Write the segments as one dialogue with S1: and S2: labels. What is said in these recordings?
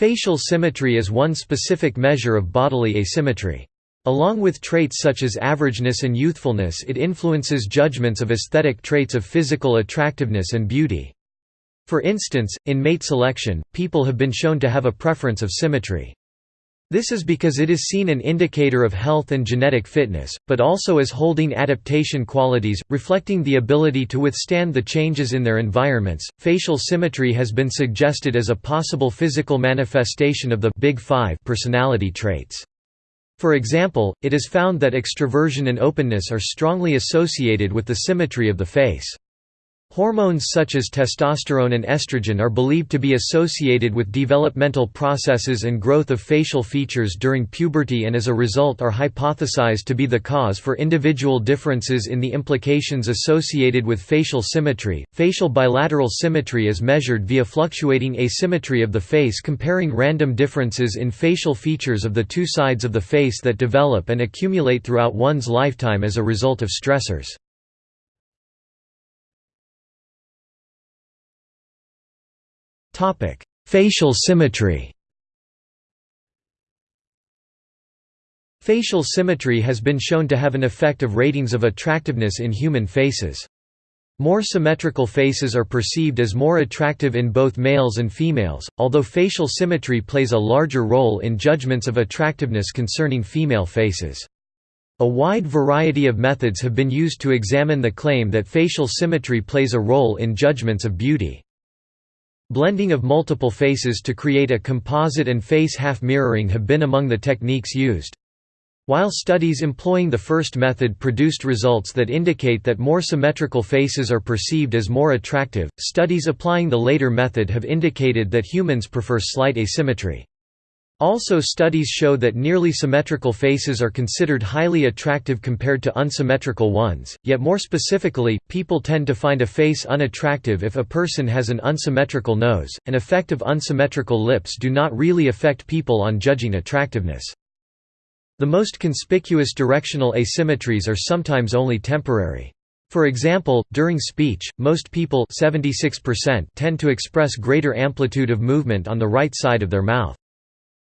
S1: Facial symmetry is one specific measure of bodily asymmetry. Along with traits such as averageness and youthfulness it influences judgments of aesthetic traits of physical attractiveness and beauty. For instance, in mate selection, people have been shown to have a preference of symmetry. This is because it is seen an indicator of health and genetic fitness, but also as holding adaptation qualities, reflecting the ability to withstand the changes in their environments. Facial symmetry has been suggested as a possible physical manifestation of the Big Five personality traits. For example, it is found that extroversion and openness are strongly associated with the symmetry of the face. Hormones such as testosterone and estrogen are believed to be associated with developmental processes and growth of facial features during puberty and as a result are hypothesized to be the cause for individual differences in the implications associated with facial symmetry. Facial bilateral symmetry is measured via fluctuating asymmetry of the face comparing random differences in facial features of the two sides of the face that develop and accumulate throughout one's lifetime as a result of stressors. Facial symmetry Facial symmetry has been shown to have an effect of ratings of attractiveness in human faces. More symmetrical faces are perceived as more attractive in both males and females, although facial symmetry plays a larger role in judgments of attractiveness concerning female faces. A wide variety of methods have been used to examine the claim that facial symmetry plays a role in judgments of beauty. Blending of multiple faces to create a composite and face half mirroring have been among the techniques used. While studies employing the first method produced results that indicate that more symmetrical faces are perceived as more attractive, studies applying the later method have indicated that humans prefer slight asymmetry. Also studies show that nearly symmetrical faces are considered highly attractive compared to unsymmetrical ones, yet more specifically, people tend to find a face unattractive if a person has an unsymmetrical nose. An effect of unsymmetrical lips do not really affect people on judging attractiveness. The most conspicuous directional asymmetries are sometimes only temporary. For example, during speech, most people 76% tend to express greater amplitude of movement on the right side of their mouth.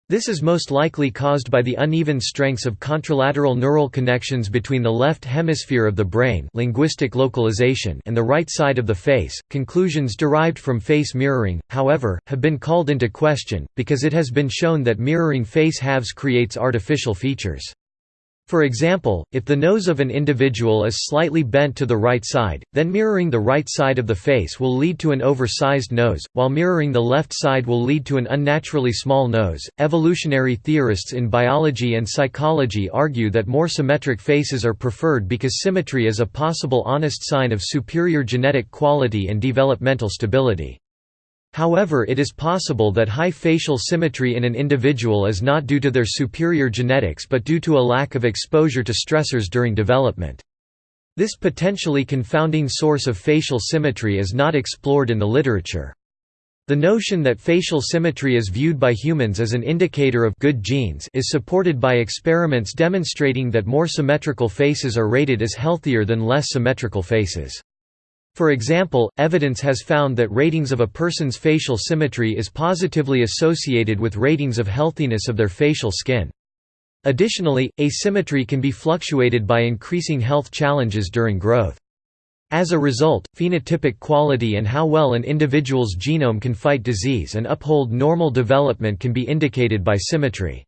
S1: This is most likely caused by the uneven strengths of contralateral neural connections between the left hemisphere of the brain linguistic localization and the right side of the face. Conclusions derived from face mirroring, however, have been called into question, because it has been shown that mirroring face halves creates artificial features. For example, if the nose of an individual is slightly bent to the right side, then mirroring the right side of the face will lead to an oversized nose, while mirroring the left side will lead to an unnaturally small nose. Evolutionary theorists in biology and psychology argue that more symmetric faces are preferred because symmetry is a possible honest sign of superior genetic quality and developmental stability. However it is possible that high facial symmetry in an individual is not due to their superior genetics but due to a lack of exposure to stressors during development. This potentially confounding source of facial symmetry is not explored in the literature. The notion that facial symmetry is viewed by humans as an indicator of good genes is supported by experiments demonstrating that more symmetrical faces are rated as healthier than less symmetrical faces. For example, evidence has found that ratings of a person's facial symmetry is positively associated with ratings of healthiness of their facial skin. Additionally, asymmetry can be fluctuated by increasing health challenges during growth. As a result, phenotypic quality and how well an individual's genome can fight disease and uphold normal development can be indicated by symmetry.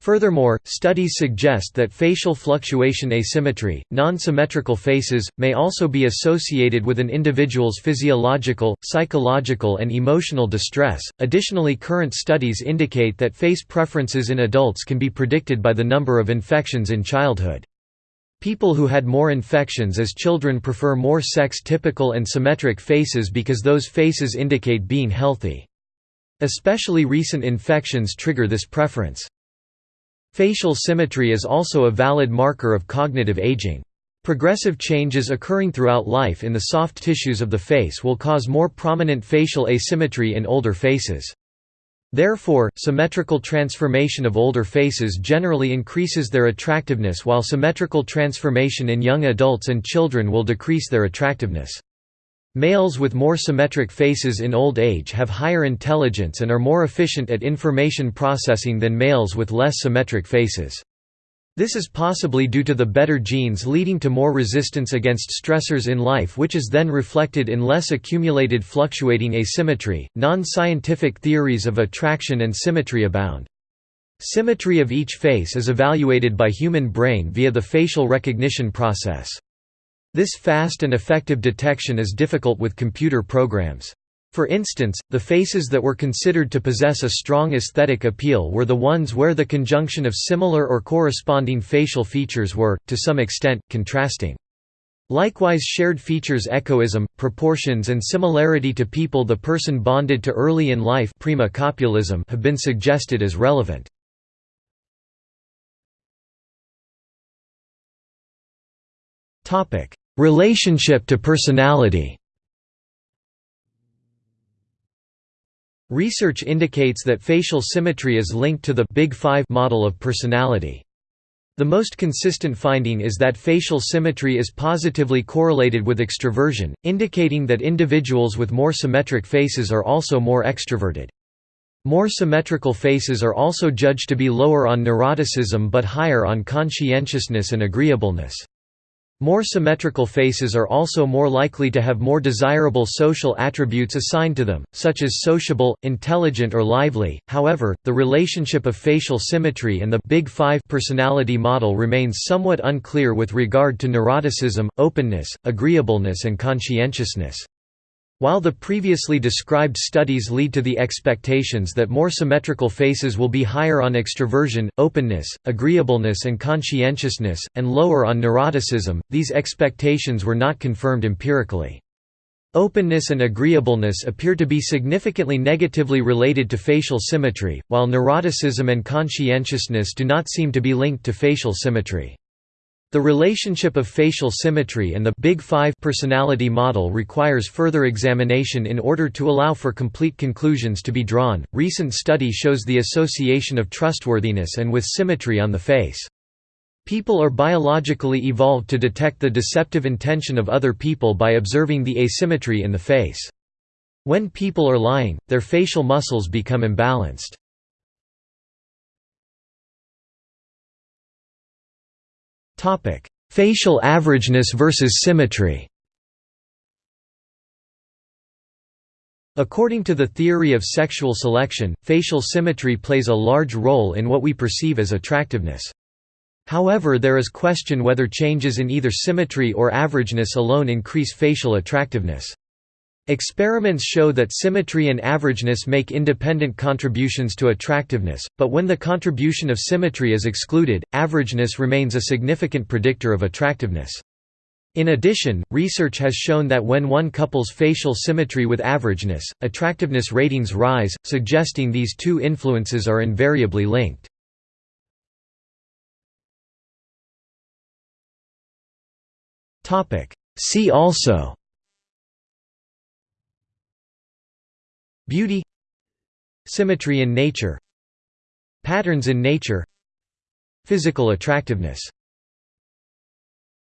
S1: Furthermore, studies suggest that facial fluctuation asymmetry, non-symmetrical faces, may also be associated with an individual's physiological, psychological and emotional distress. Additionally, current studies indicate that face preferences in adults can be predicted by the number of infections in childhood. People who had more infections as children prefer more sex-typical and symmetric faces because those faces indicate being healthy. Especially recent infections trigger this preference. Facial symmetry is also a valid marker of cognitive aging. Progressive changes occurring throughout life in the soft tissues of the face will cause more prominent facial asymmetry in older faces. Therefore, symmetrical transformation of older faces generally increases their attractiveness while symmetrical transformation in young adults and children will decrease their attractiveness. Males with more symmetric faces in old age have higher intelligence and are more efficient at information processing than males with less symmetric faces. This is possibly due to the better genes leading to more resistance against stressors in life, which is then reflected in less accumulated fluctuating asymmetry. Non scientific theories of attraction and symmetry abound. Symmetry of each face is evaluated by human brain via the facial recognition process. This fast and effective detection is difficult with computer programs. For instance, the faces that were considered to possess a strong aesthetic appeal were the ones where the conjunction of similar or corresponding facial features were, to some extent, contrasting. Likewise shared features echoism, proportions and similarity to people the person bonded to early in life prima copulism have been suggested as relevant. Relationship to personality Research indicates that facial symmetry is linked to the Big Five model of personality. The most consistent finding is that facial symmetry is positively correlated with extroversion, indicating that individuals with more symmetric faces are also more extroverted. More symmetrical faces are also judged to be lower on neuroticism but higher on conscientiousness and agreeableness. More symmetrical faces are also more likely to have more desirable social attributes assigned to them, such as sociable, intelligent or lively. However, the relationship of facial symmetry and the Big Five personality model remains somewhat unclear with regard to neuroticism, openness, agreeableness and conscientiousness. While the previously described studies lead to the expectations that more symmetrical faces will be higher on extroversion, openness, agreeableness and conscientiousness, and lower on neuroticism, these expectations were not confirmed empirically. Openness and agreeableness appear to be significantly negatively related to facial symmetry, while neuroticism and conscientiousness do not seem to be linked to facial symmetry. The relationship of facial symmetry and the Big Five personality model requires further examination in order to allow for complete conclusions to be drawn. Recent study shows the association of trustworthiness and with symmetry on the face. People are biologically evolved to detect the deceptive intention of other people by observing the asymmetry in the face. When people are lying, their facial muscles become imbalanced. Topic: Facial averageness versus symmetry. According to the theory of sexual selection, facial symmetry plays a large role in what we perceive as attractiveness. However there is question whether changes in either symmetry or averageness alone increase facial attractiveness. Experiments show that symmetry and averageness make independent contributions to attractiveness, but when the contribution of symmetry is excluded, averageness remains a significant predictor of attractiveness. In addition, research has shown that when one couples facial symmetry with averageness, attractiveness ratings rise, suggesting these two influences are invariably linked. See also Beauty Symmetry in nature Patterns in nature Physical attractiveness